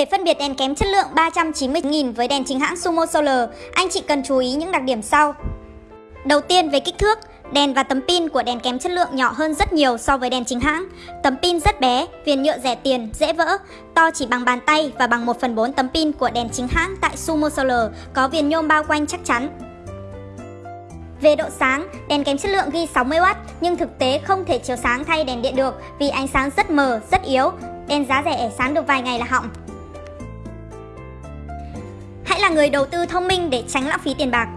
Để phân biệt đèn kém chất lượng 390.000 với đèn chính hãng Sumo Solar, anh chị cần chú ý những đặc điểm sau. Đầu tiên về kích thước, đèn và tấm pin của đèn kém chất lượng nhỏ hơn rất nhiều so với đèn chính hãng. Tấm pin rất bé, viền nhựa rẻ tiền, dễ vỡ, to chỉ bằng bàn tay và bằng 1 phần 4 tấm pin của đèn chính hãng tại Sumo Solar, có viền nhôm bao quanh chắc chắn. Về độ sáng, đèn kém chất lượng ghi 60W nhưng thực tế không thể chiếu sáng thay đèn điện được vì ánh sáng rất mờ, rất yếu. Đèn giá rẻ sáng được vài ngày là hỏng. Là người đầu tư thông minh để tránh lãng phí tiền bạc.